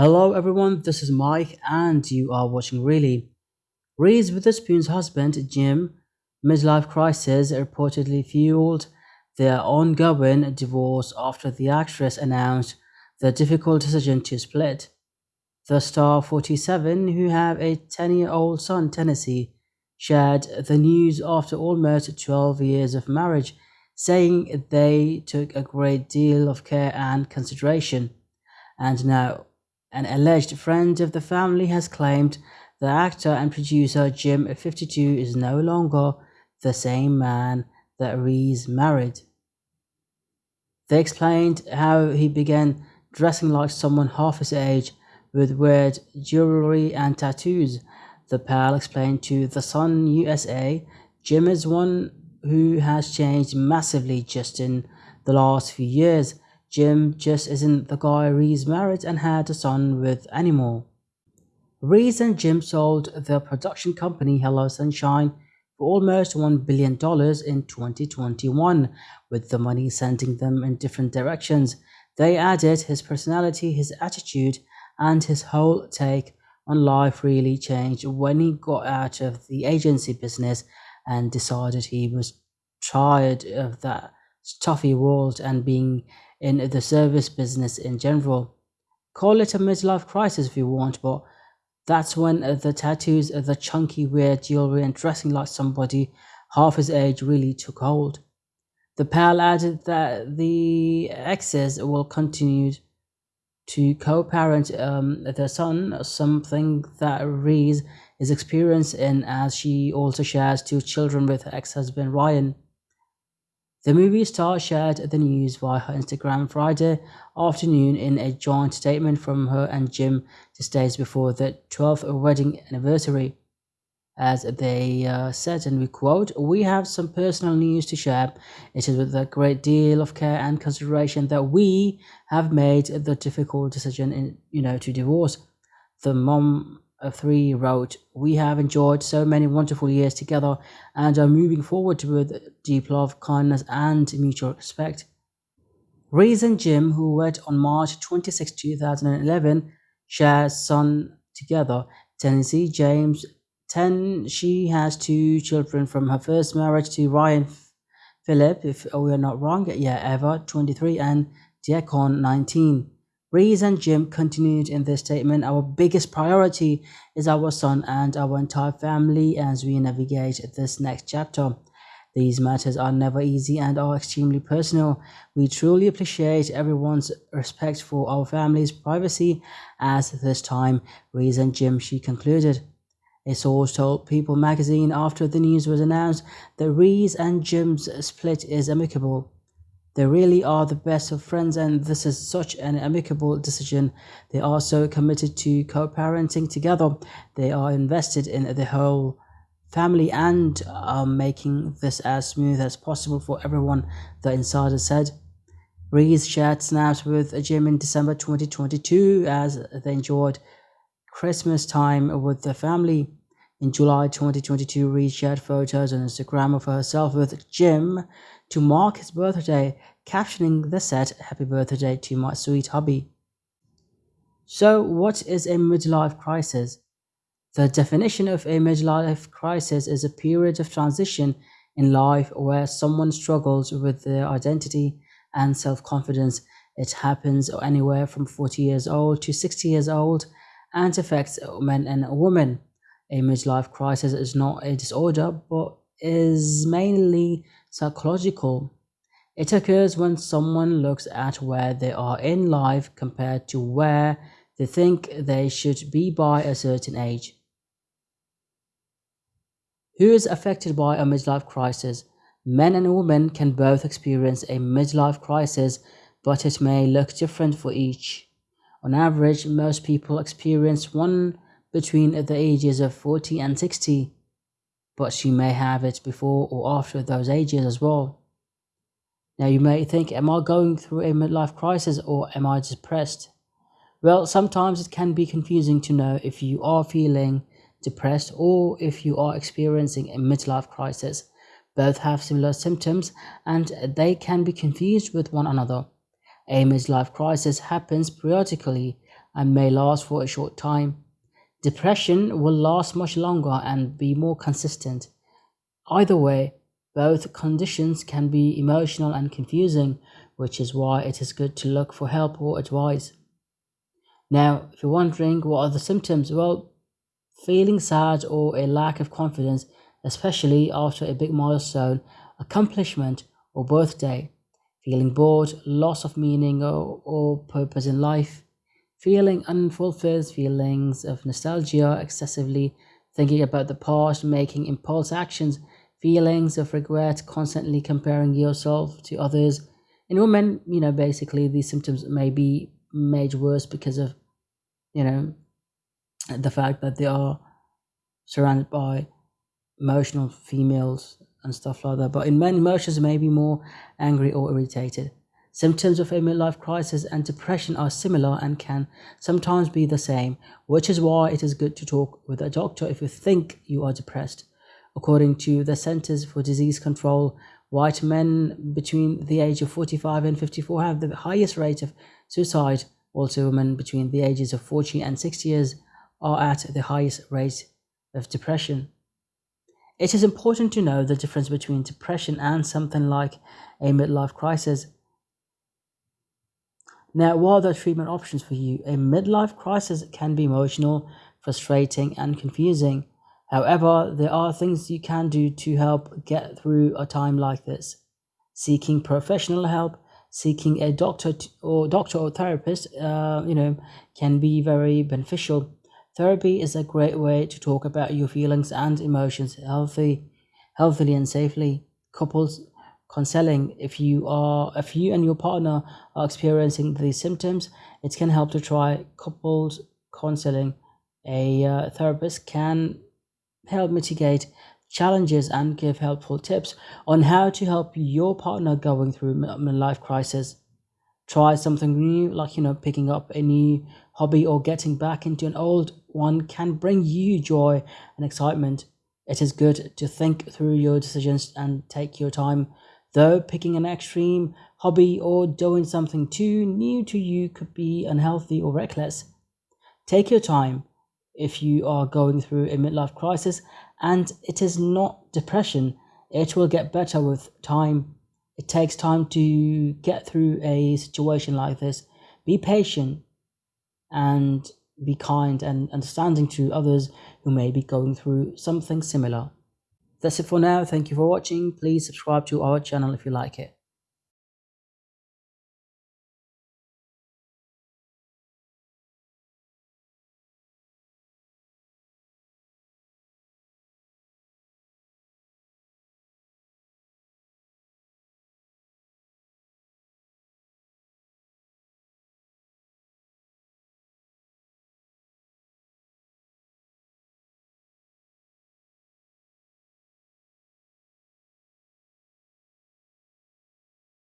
Hello everyone, this is Mike and you are watching Really. Reese Witherspoon's husband, Jim, midlife crisis reportedly fueled their ongoing divorce after the actress announced the difficult decision to split. The star 47, who have a 10-year-old son, Tennessee, shared the news after almost 12 years of marriage, saying they took a great deal of care and consideration. And now an alleged friend of the family has claimed the actor and producer Jim 52 is no longer the same man that Reese married. They explained how he began dressing like someone half his age with weird jewelry and tattoos. The pal explained to The Sun USA, Jim is one who has changed massively just in the last few years Jim just isn't the guy Reese married and had a son with anymore. Reese and Jim sold their production company Hello Sunshine for almost $1 billion in 2021, with the money sending them in different directions. They added his personality, his attitude, and his whole take on life really changed when he got out of the agency business and decided he was tired of that stuffy world and being in the service business in general. Call it a midlife crisis if you want, but that's when the tattoos, the chunky weird jewelry and dressing like somebody half his age really took hold. The pal added that the exes will continue to co-parent um, their son, something that Reese is experienced in as she also shares two children with her ex-husband Ryan. The movie star shared the news via her Instagram Friday afternoon in a joint statement from her and Jim just days before the 12th wedding anniversary. As they uh, said, and we quote, We have some personal news to share. It is with a great deal of care and consideration that we have made the difficult decision, in, you know, to divorce. The mom of three wrote, We have enjoyed so many wonderful years together and are moving forward with deep love, kindness, and mutual respect. Reese and Jim, who wed on March 26, 2011, share son together. Tennessee James 10. She has two children from her first marriage to Ryan Phillip, if we are not wrong, yeah, Eva 23 and Deacon 19. Reese and Jim continued in this statement, Our biggest priority is our son and our entire family as we navigate this next chapter. These matters are never easy and are extremely personal. We truly appreciate everyone's respect for our family's privacy as this time, Reese and Jim, she concluded. A source told People magazine after the news was announced that Reese and Jim's split is amicable. They really are the best of friends and this is such an amicable decision. They are so committed to co-parenting together. They are invested in the whole family and are making this as smooth as possible for everyone, the insider said. Reese shared snaps with Jim in December 2022 as they enjoyed Christmas time with their family. In July 2022, Reese shared photos on Instagram of herself with Jim to mark his birthday, captioning the set Happy Birthday to my sweet hubby. So, what is a midlife crisis? The definition of a midlife crisis is a period of transition in life where someone struggles with their identity and self confidence. It happens anywhere from 40 years old to 60 years old and affects men and women a midlife crisis is not a disorder but is mainly psychological. It occurs when someone looks at where they are in life compared to where they think they should be by a certain age. Who is affected by a midlife crisis? Men and women can both experience a midlife crisis, but it may look different for each. On average, most people experience one between the ages of 40 and 60, but she may have it before or after those ages as well. Now you may think, am I going through a midlife crisis or am I depressed? Well, sometimes it can be confusing to know if you are feeling depressed or if you are experiencing a midlife crisis. Both have similar symptoms and they can be confused with one another. A midlife crisis happens periodically and may last for a short time. Depression will last much longer and be more consistent. Either way, both conditions can be emotional and confusing, which is why it is good to look for help or advice. Now, if you're wondering what are the symptoms, well, feeling sad or a lack of confidence, especially after a big milestone, accomplishment, or birthday, feeling bored, loss of meaning or, or purpose in life, feeling unfulfilled, feelings of nostalgia, excessively thinking about the past, making impulse actions, feelings of regret, constantly comparing yourself to others. In women, you know, basically these symptoms may be made worse because of, you know, the fact that they are surrounded by emotional females and stuff like that. But in men, emotions may be more angry or irritated. Symptoms of a midlife crisis and depression are similar and can sometimes be the same, which is why it is good to talk with a doctor if you think you are depressed. According to the Centers for Disease Control, white men between the age of 45 and 54 have the highest rate of suicide. Also, women between the ages of 40 and 60 years are at the highest rate of depression. It is important to know the difference between depression and something like a midlife crisis. Now, what are treatment options for you? A midlife crisis can be emotional, frustrating, and confusing. However, there are things you can do to help get through a time like this. Seeking professional help, seeking a doctor or doctor or therapist, uh, you know, can be very beneficial. Therapy is a great way to talk about your feelings and emotions healthy, healthily and safely. Couples counseling if you are if you and your partner are experiencing these symptoms, it can help to try couples counseling. A uh, therapist can help mitigate challenges and give helpful tips on how to help your partner going through midlife crisis. Try something new like you know picking up a new hobby or getting back into an old one can bring you joy and excitement. It is good to think through your decisions and take your time though picking an extreme hobby or doing something too new to you could be unhealthy or reckless take your time if you are going through a midlife crisis and it is not depression it will get better with time it takes time to get through a situation like this. Be patient and be kind and understanding to others who may be going through something similar. That's it for now. Thank you for watching. Please subscribe to our channel if you like it.